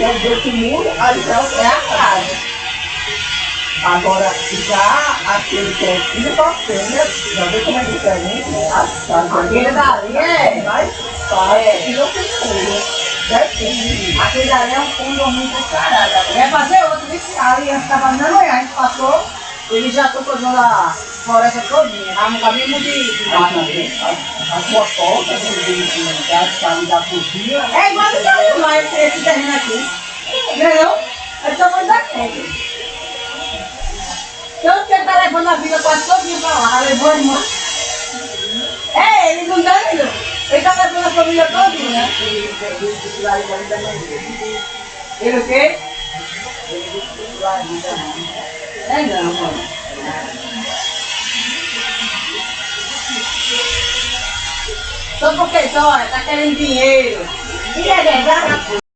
que é desse muro, ali é a casa. Agora, já aquele que é filho da fêmea, já vê como é diferente, né? Aquele dali é. mais fácil, que não tem cura. Certinho. Aquele dali é um condomínio do caralho. Vai fazer outro, disse ali, eu ficava andando, a gente passou, ele já tocou a floresta todinha, tá no caminho de mata. A sua porta, casa, ali da cozinha, É igual do tamanho lá, esse, esse terreno aqui. Entendeu? É o tamanho da gente. Tanto que ele tá levando a vida quase todinha pra lá, levou a irmã. É, ele não dá não. Ele tá levando a família todinha. né? Ele o quê? Não, mano. Só porque só, tá querendo dinheiro. E é verdade?